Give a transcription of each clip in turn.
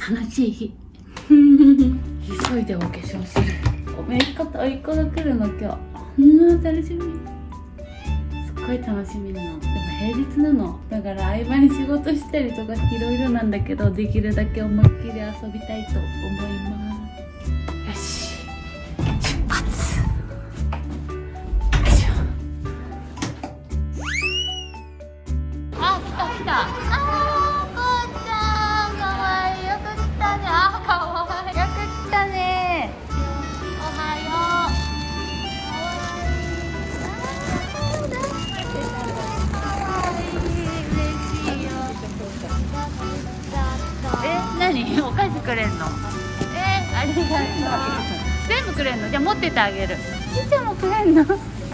楽しい日。急いでお化粧する。おめいこと甥っ子が来るの今日。うん楽しみ。すっごい楽しみなの。でも平日なの。だから合間に仕事したりとかいろいろなんだけどできるだけ思いっきり遊びたいと思います。よし。出発。よいしょ。あ来た来たえ 何お菓子くれんの？えありがとう。全部くれんの？じゃあ持っててあげる。いもくれんの？あ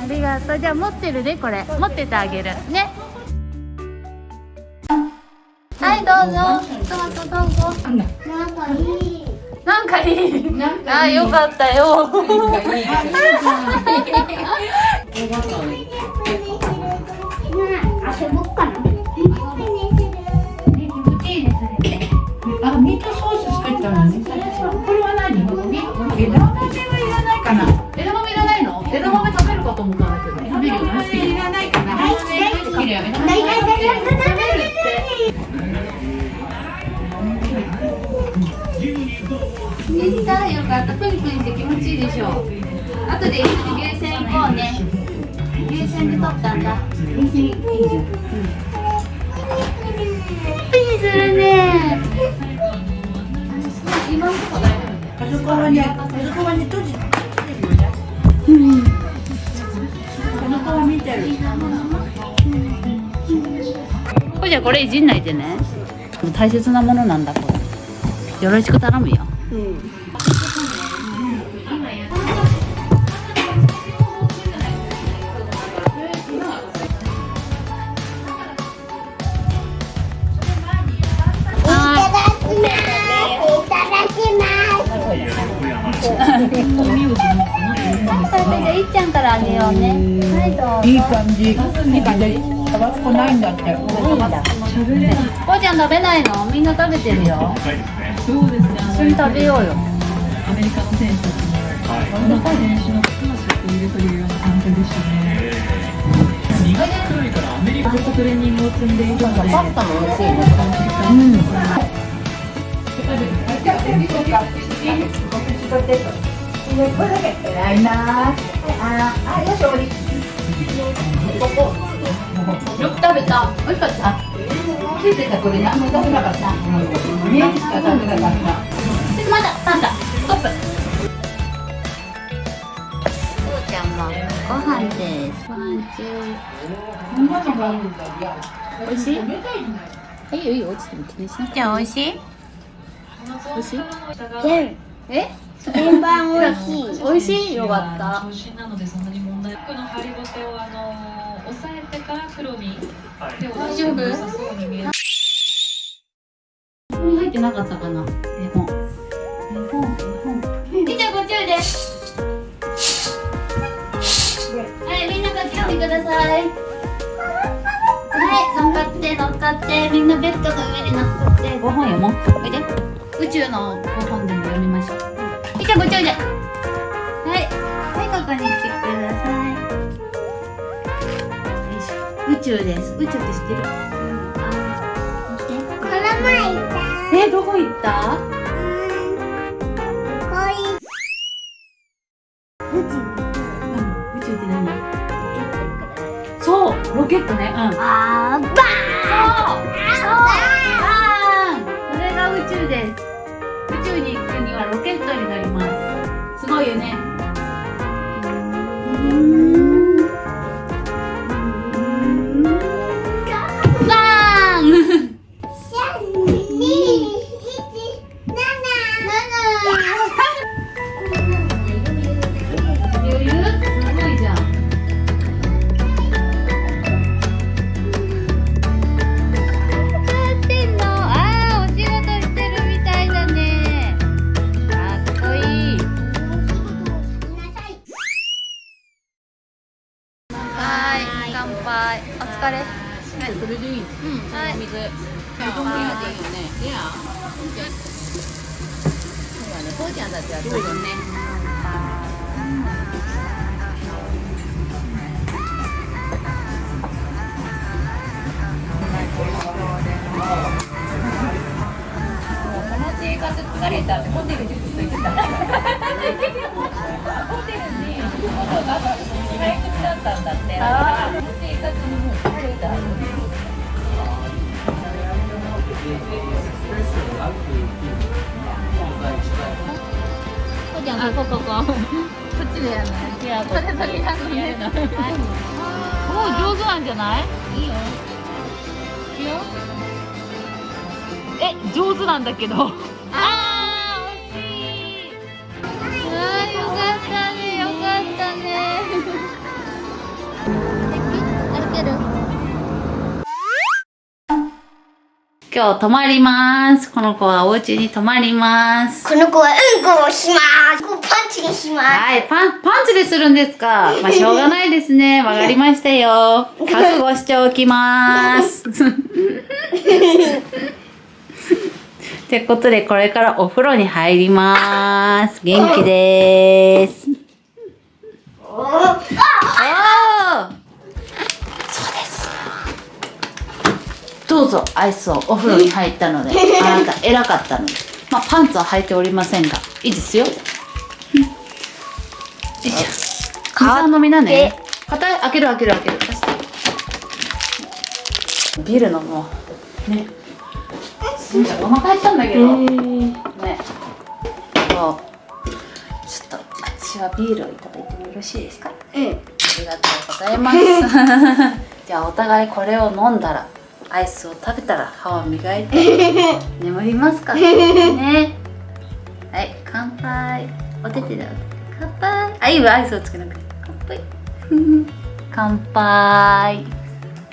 りがとう。じゃあ持ってるでこれ。持っててあげる。ね。はいどうぞ。トマトどうぞ。なんかいい。なんかいい。なんかあよかったよ。遊 枝豆食べるかと思ったん。だけど食べるよねいらないかな。はい好きだよね。大大大大食べるってできたよかったプニプニして気持ちいいでしょ後で一緒にゲーセン行こうねゲーセンで撮ったん。だプニするね今のとこ大丈夫あそこはね、あそこはね閉じゃこれいじんないでね。大切なものなんだこれよろしく頼むよ。いただきます。い っちゃんからあげようね。はいどうぞ。いい感じ。いい感じ。タバスコないんだって。多いんだ。こうちゃん食べないの？みんな食べてるよ。そうですね。一緒に食べようよ。アメリカの選手たちも、この選手の魂を入れてくれるような環境でしたね。2月くらいからアメリカでトレーニングを積ん。でいるので、パスタも美味しいねないな。あ、あ、よし終わり。よく食べた美味しかったつい。てたこれ何も食べなかった。見えしか食べなかった。まだパンダストップこうちゃんもご飯ですご飯中。美味しい。冷たい。い。よい。い。よ落ちても気にしなくてじゃあ美味しい。美味しい。全え全番美味しい。美味しい。よかった長身なのでそんなに問題。服の張りごてをあの押さえてから黒に。手を大丈夫？良さそうに見える。入ってなかったかな？絵本絵本絵本みちゃんこっちおいで。はいみんなこっち来てください。はい乗っかって乗っかってみんなベッドの上に乗っかって。ご本読もう。おいで。宇宙のご本でも読みましょう。みちゃんこっちおいで。はい。はいここに来てください宇宙です。宇宙って知ってる？この前行った？えどこ行ったそうロケットね。うん。あー、バーン。そう。そう。バーンそれが宇宙です。宇宙に行くにはロケットに乗ります。すごいよねじゃんここここ。こっちでやるのいやこれ先やるのやるのもう上手なんじゃない？いいよいいよ。え上手なんだけど今日泊まります。この子はお家に泊まります。この子はうんこをします。こうパンチにします。はいパンパンツでするんですか。まあしょうがないですね。わかりましたよ。覚悟しておきます。ってことでこれからお風呂に入ります。元気ですどうぞアイスをお風呂に入ったので あなた偉かったので。まあパンツは履いておりませんがいいですよ。よいしょ水飲みなね。硬い開ける開ける開ける。ビール飲もうね。お腹減ったんだけど。ね。そうちょっと私はビールをいただいてもよろしいですか？うんありがとうございます。じゃあお互いこれを飲んだら、アイスを食べたら歯を磨いて 眠りますかね。はい、乾杯。お手手だ。乾杯。あ、いいわ、アイスをつけなくて。乾杯。乾杯。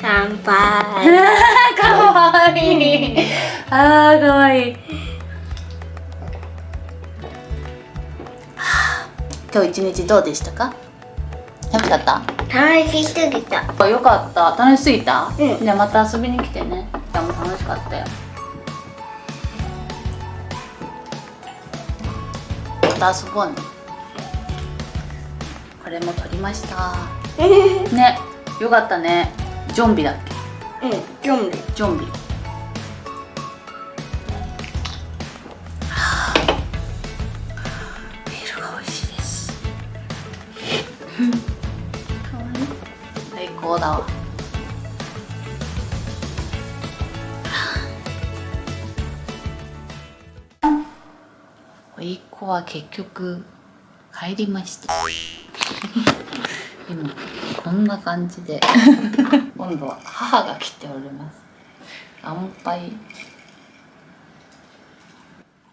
乾杯 かわいい。あー、かわいい。はあ今日一日どうでしたか？楽しかった？楽しすぎた。あよかった。楽しすぎた、うん。じゃあまた遊びに来てね。じゃあもう楽しかったよ。また遊ぼうね。これも撮りました。ねよかったね。ジョンビだっけ？うんジョンビ。ジョンビ高だわ。おいっ子は結局帰りました。今こんな感じで 今度は母が来ております。乾杯。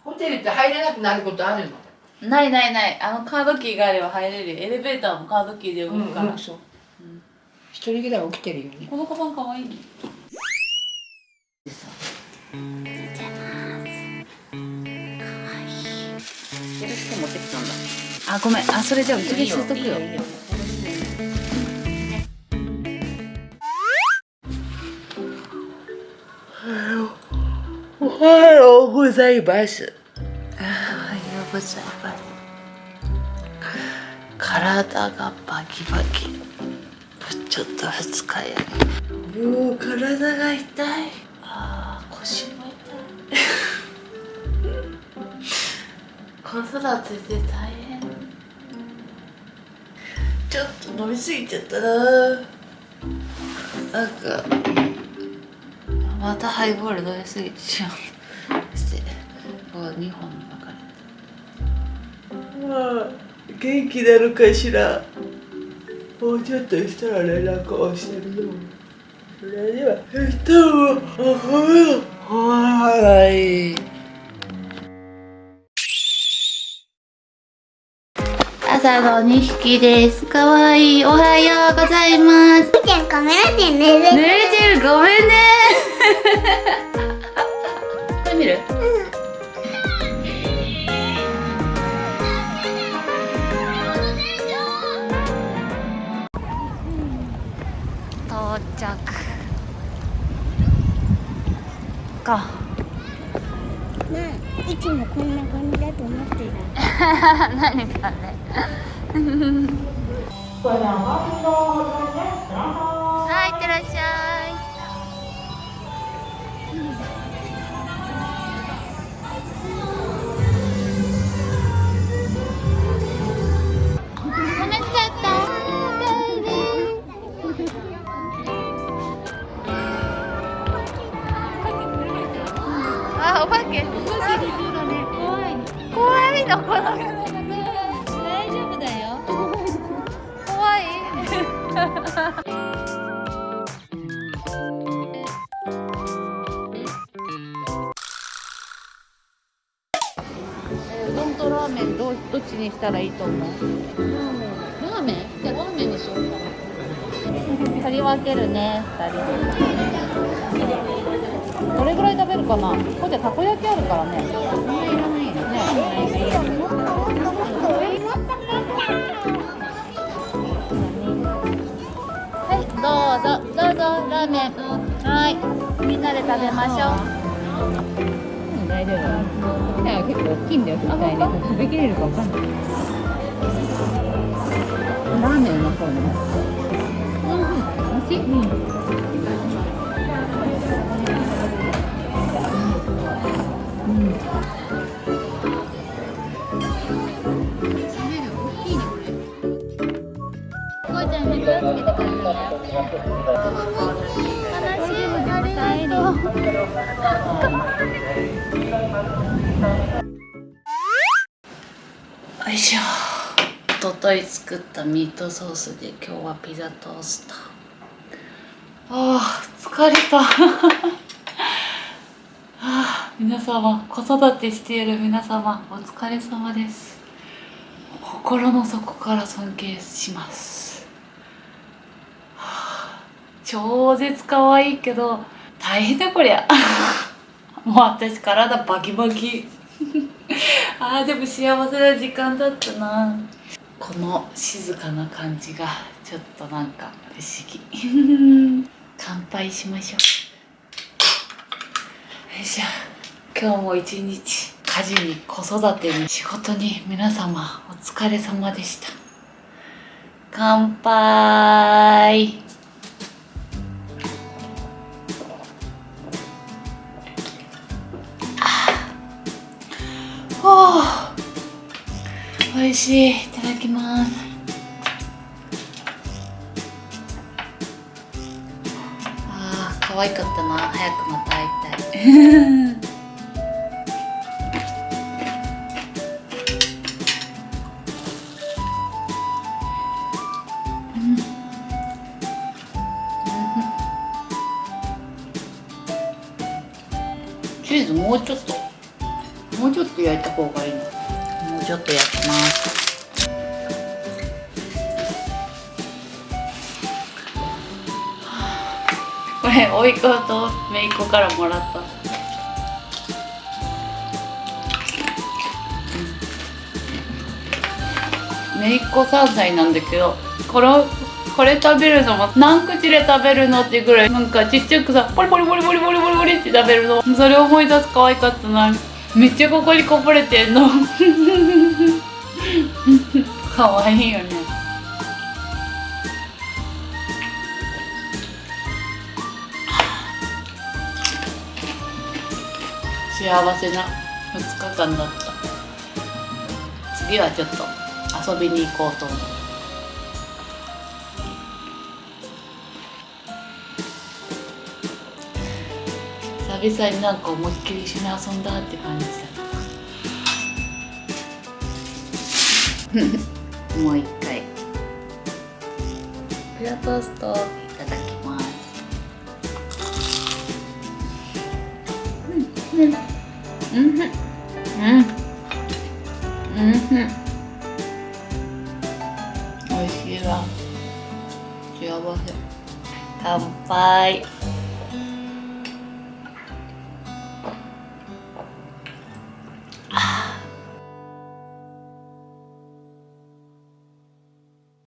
ホテルって入れなくなることあるの？ないないない。あのカードキーがあれば入れるよ。エレベーターもカードキーで動くから、そう一人ぐらい起きてるよね。このカバンかわいいね。それして持ってきたんだあごめん。あそれじゃあうちで吸っとくよおはようございます。おはようございます。体がバキバキちょっと二日や。もう体が痛い。あー腰も痛い。子育てで大変。ちょっと飲みすぎちゃったな。なんかまたハイボール飲みすぎてしまうして。こう2本に分かれてまあ元気なのかしらもうちょっとしたら連絡をしてる。よそれでは明日もおははい。朝の2匹です。かわいい。おはようございます。ちゃんカメラで寝る。濡れてる。ごめんね。これ見る？到着おかねいつもこんな感じだと思ってる何かねはいいってらっしゃいどどっちにしたらいいと思う？ラーメン？じゃあラーメンにしようか。取り分けるね、二人で。どれぐらい食べるかな？ここでたこ焼きあるからね。そんないらないよね。はい、どうぞ、どうぞ、ラーメン。はい、みんなで食べましょう。大丈夫いや結構大きいんだよ絶対に食べきれるかわかんない。ラーメンうまそうねうん美味しい。うんうちゃん気をつけて帰ってね。いしょ。一昨日作ったミートソースで今日はピザトースト。ああ、疲れた。あ、皆様、子育てしている皆様、お疲れ様です。心の底から尊敬します、超絶可愛いけど大変だこりゃもう私体バキバキあーでも幸せな時間だったな。この静かな感じがちょっとなんか不思議。乾杯しましょう。よいしょ。今日も一日家事に子育てに仕事に皆様お疲れ様でした。乾杯しい。いただきます。あー可愛かったな。早くまた会いたい。チーズもうちょっと。もうちょっと焼いた方がいいの。もうちょっと焼甥いっ子と姪っ子からもらった。姪っ子3歳なんだけどこれこれ食べるのも何口で食べるのってぐらいなんかちっちゃくさポリポリポリポリポリポリポリって食べるの。それ思い出す可愛かったな。めっちゃここにこぼれてんの。可愛いよね。幸せな2日間だった。次はちょっと遊びに行こうと思う。久々になんか思いっきり一緒に遊んだって感じだ もう一回。ピザトーストいただきます。うんうんうんうんうん美味しいわ幸せ乾杯